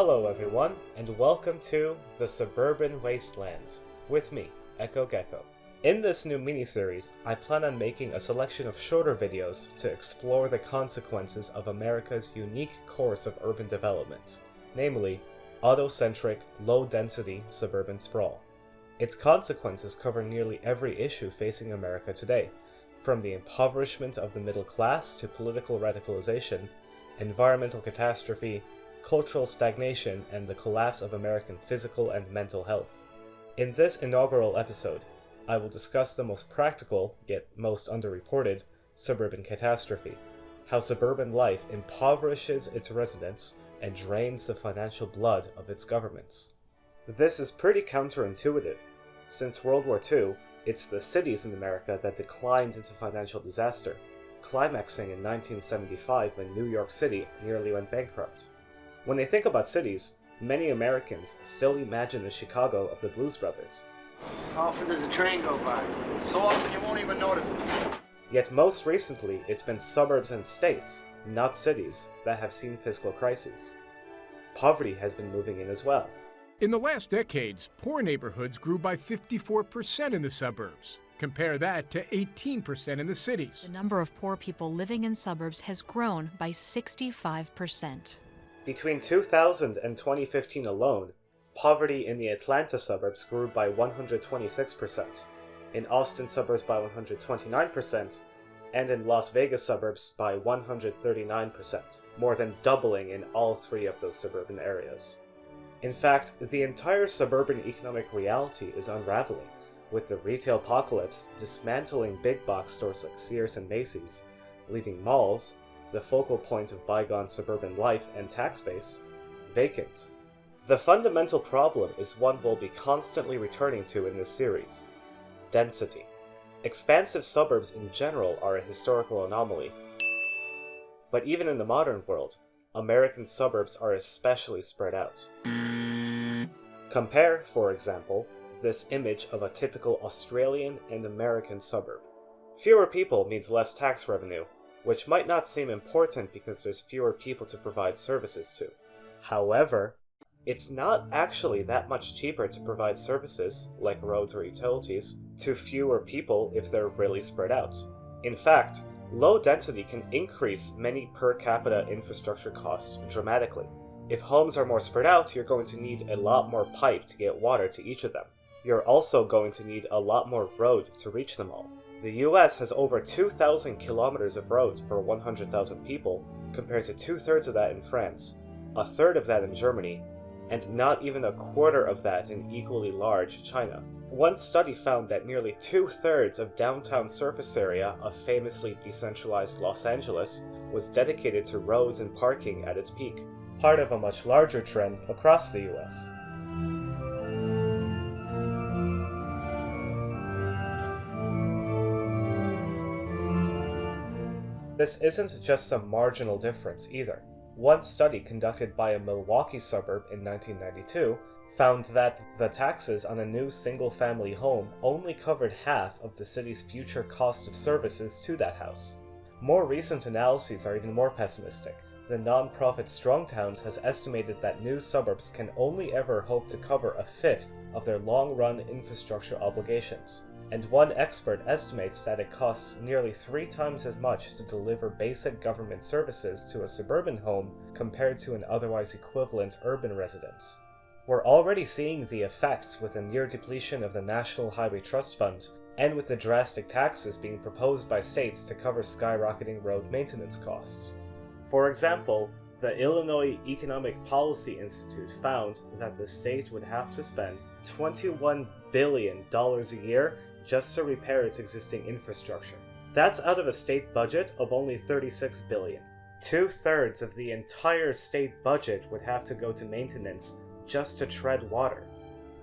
Hello everyone, and welcome to The Suburban Wasteland, with me, Echo Gecko. In this new miniseries, I plan on making a selection of shorter videos to explore the consequences of America's unique course of urban development, namely, autocentric, low-density suburban sprawl. Its consequences cover nearly every issue facing America today, from the impoverishment of the middle class to political radicalization, environmental catastrophe, cultural stagnation, and the collapse of American physical and mental health. In this inaugural episode, I will discuss the most practical, yet most underreported, suburban catastrophe how suburban life impoverishes its residents and drains the financial blood of its governments. This is pretty counterintuitive. Since World War II, it's the cities in America that declined into financial disaster, climaxing in 1975 when New York City nearly went bankrupt. When they think about cities, many Americans still imagine the Chicago of the Blues Brothers. How often does a train go by? So often you won't even notice it. Yet most recently, it's been suburbs and states, not cities, that have seen fiscal crises. Poverty has been moving in as well. In the last decades, poor neighborhoods grew by 54% in the suburbs. Compare that to 18% in the cities. The number of poor people living in suburbs has grown by 65%. Between 2000 and 2015 alone, poverty in the Atlanta suburbs grew by 126%, in Austin suburbs by 129%, and in Las Vegas suburbs by 139%, more than doubling in all three of those suburban areas. In fact, the entire suburban economic reality is unraveling, with the retail apocalypse dismantling big box stores like Sears and Macy's, leaving malls, the focal point of bygone suburban life and tax base, vacant. The fundamental problem is one we'll be constantly returning to in this series density. Expansive suburbs in general are a historical anomaly. But even in the modern world, American suburbs are especially spread out. Compare, for example, this image of a typical Australian and American suburb. Fewer people means less tax revenue, which might not seem important because there's fewer people to provide services to. However, it's not actually that much cheaper to provide services, like roads or utilities, to fewer people if they're really spread out. In fact, low density can increase many per capita infrastructure costs dramatically. If homes are more spread out, you're going to need a lot more pipe to get water to each of them. You're also going to need a lot more road to reach them all. The US has over 2,000 kilometers of roads per 100,000 people, compared to two thirds of that in France, a third of that in Germany, and not even a quarter of that in equally large China. One study found that nearly two thirds of downtown surface area of famously decentralized Los Angeles was dedicated to roads and parking at its peak, part of a much larger trend across the US. This isn't just some marginal difference either. One study conducted by a Milwaukee suburb in 1992 found that the taxes on a new single family home only covered half of the city's future cost of services to that house. More recent analyses are even more pessimistic. The nonprofit Strong Towns has estimated that new suburbs can only ever hope to cover a fifth of their long run infrastructure obligations and one expert estimates that it costs nearly three times as much to deliver basic government services to a suburban home compared to an otherwise equivalent urban residence. We're already seeing the effects with the near depletion of the National Highway Trust Fund and with the drastic taxes being proposed by states to cover skyrocketing road maintenance costs. For example, the Illinois Economic Policy Institute found that the state would have to spend $21 billion a year just to repair its existing infrastructure. That's out of a state budget of only 36 billion. Two-thirds of the entire state budget would have to go to maintenance just to tread water.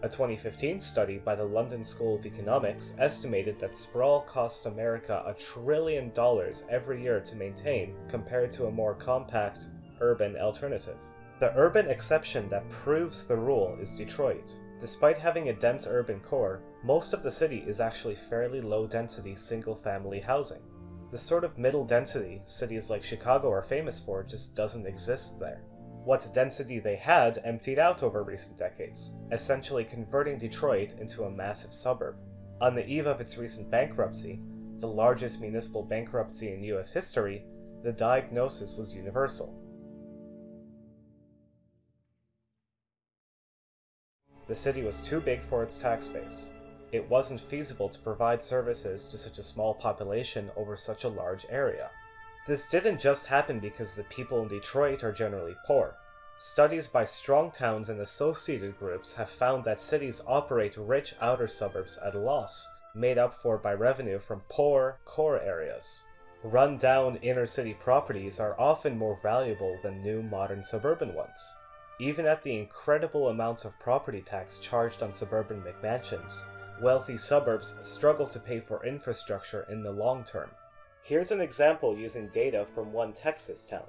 A 2015 study by the London School of Economics estimated that sprawl costs America a trillion dollars every year to maintain compared to a more compact, urban alternative. The urban exception that proves the rule is Detroit. Despite having a dense urban core, most of the city is actually fairly low density single family housing. The sort of middle density cities like Chicago are famous for just doesn't exist there. What density they had emptied out over recent decades, essentially converting Detroit into a massive suburb. On the eve of its recent bankruptcy, the largest municipal bankruptcy in US history, the diagnosis was universal. The city was too big for its tax base. It wasn't feasible to provide services to such a small population over such a large area. This didn't just happen because the people in Detroit are generally poor. Studies by strong towns and associated groups have found that cities operate rich outer suburbs at a loss, made up for by revenue from poor, core areas. Run-down inner-city properties are often more valuable than new modern suburban ones. Even at the incredible amounts of property tax charged on suburban McMansions, wealthy suburbs struggle to pay for infrastructure in the long term. Here's an example using data from one Texas town.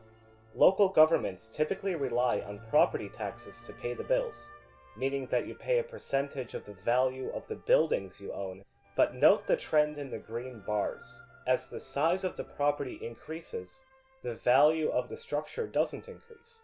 Local governments typically rely on property taxes to pay the bills, meaning that you pay a percentage of the value of the buildings you own, but note the trend in the green bars. As the size of the property increases, the value of the structure doesn't increase.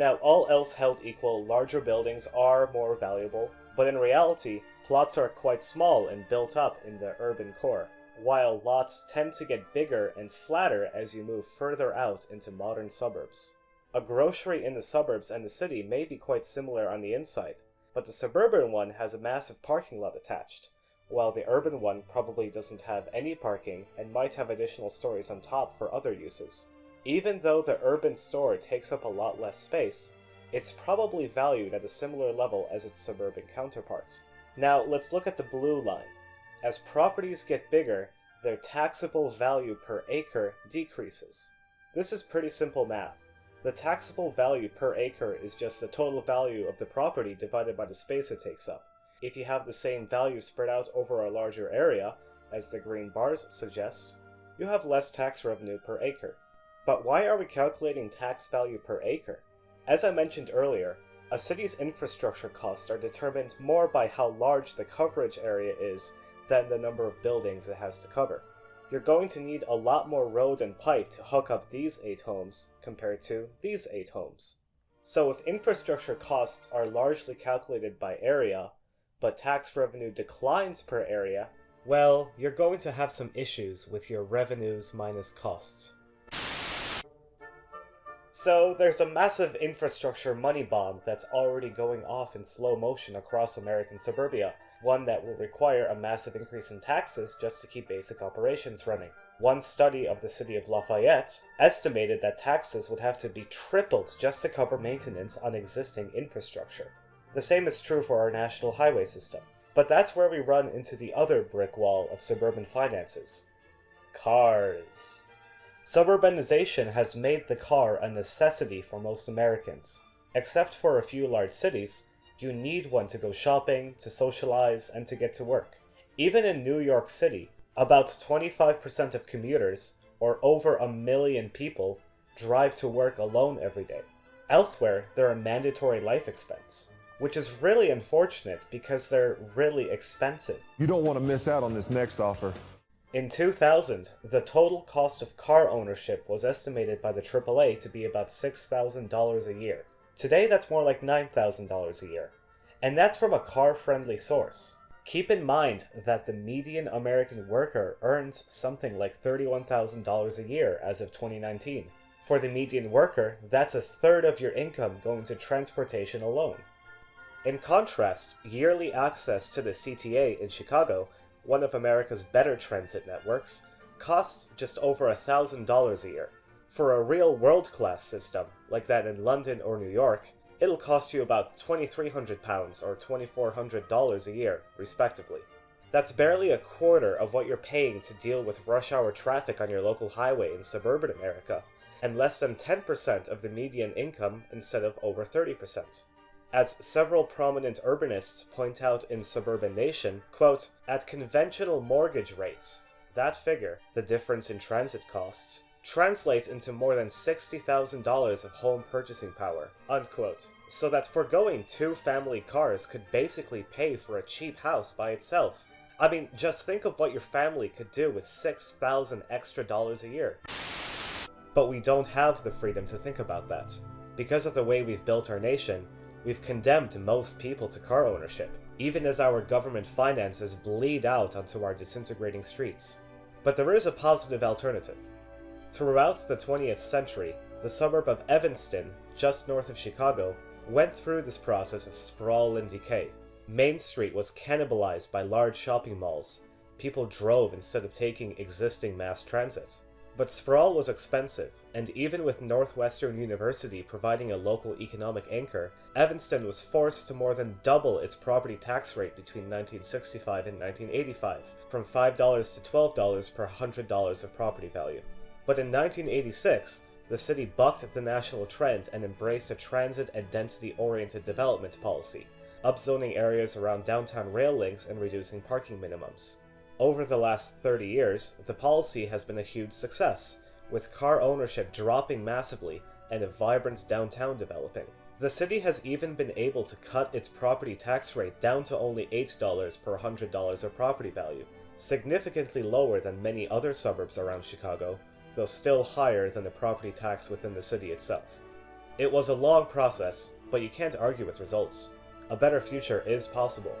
Now, all else held equal, larger buildings are more valuable, but in reality, plots are quite small and built up in the urban core while lots tend to get bigger and flatter as you move further out into modern suburbs. A grocery in the suburbs and the city may be quite similar on the inside, but the suburban one has a massive parking lot attached, while the urban one probably doesn't have any parking and might have additional stories on top for other uses. Even though the urban store takes up a lot less space, it's probably valued at a similar level as its suburban counterparts. Now let's look at the blue line. As properties get bigger, their taxable value per acre decreases. This is pretty simple math. The taxable value per acre is just the total value of the property divided by the space it takes up. If you have the same value spread out over a larger area, as the green bars suggest, you have less tax revenue per acre. But why are we calculating tax value per acre? As I mentioned earlier, a city's infrastructure costs are determined more by how large the coverage area is than the number of buildings it has to cover. You're going to need a lot more road and pipe to hook up these 8 homes compared to these 8 homes. So if infrastructure costs are largely calculated by area, but tax revenue declines per area, well, you're going to have some issues with your revenues minus costs. So there's a massive infrastructure money bond that's already going off in slow motion across American suburbia, one that will require a massive increase in taxes just to keep basic operations running. One study of the city of Lafayette estimated that taxes would have to be tripled just to cover maintenance on existing infrastructure. The same is true for our national highway system. But that's where we run into the other brick wall of suburban finances. Cars. Suburbanization has made the car a necessity for most Americans. Except for a few large cities, you need one to go shopping, to socialize, and to get to work. Even in New York City, about 25% of commuters, or over a million people, drive to work alone every day. Elsewhere, they're a mandatory life expense, which is really unfortunate because they're really expensive. You don't want to miss out on this next offer. In 2000, the total cost of car ownership was estimated by the AAA to be about $6,000 a year. Today that's more like $9,000 a year. And that's from a car-friendly source. Keep in mind that the median American worker earns something like $31,000 a year as of 2019. For the median worker, that's a third of your income going to transportation alone. In contrast, yearly access to the CTA in Chicago, one of America's better transit networks, costs just over $1,000 a year. For a real world-class system, like that in London or New York, it'll cost you about £2,300 or $2,400 a year, respectively. That's barely a quarter of what you're paying to deal with rush hour traffic on your local highway in suburban America, and less than 10% of the median income instead of over 30%. As several prominent urbanists point out in Suburban Nation, quote, at conventional mortgage rates, that figure, the difference in transit costs, translates into more than $60,000 of home purchasing power, unquote. So that foregoing two family cars could basically pay for a cheap house by itself. I mean, just think of what your family could do with 6,000 extra dollars a year. But we don't have the freedom to think about that, Because of the way we've built our nation, we've condemned most people to car ownership, even as our government finances bleed out onto our disintegrating streets. But there is a positive alternative. Throughout the 20th century, the suburb of Evanston, just north of Chicago, went through this process of sprawl and decay. Main Street was cannibalized by large shopping malls. People drove instead of taking existing mass transit. But sprawl was expensive, and even with Northwestern University providing a local economic anchor, Evanston was forced to more than double its property tax rate between 1965 and 1985, from $5 to $12 per $100 of property value. But in 1986, the city bucked the national trend and embraced a transit and density-oriented development policy, upzoning areas around downtown rail links and reducing parking minimums. Over the last 30 years, the policy has been a huge success, with car ownership dropping massively and a vibrant downtown developing. The city has even been able to cut its property tax rate down to only $8 per $100 of property value, significantly lower than many other suburbs around Chicago, though still higher than the property tax within the city itself. It was a long process, but you can't argue with results. A better future is possible.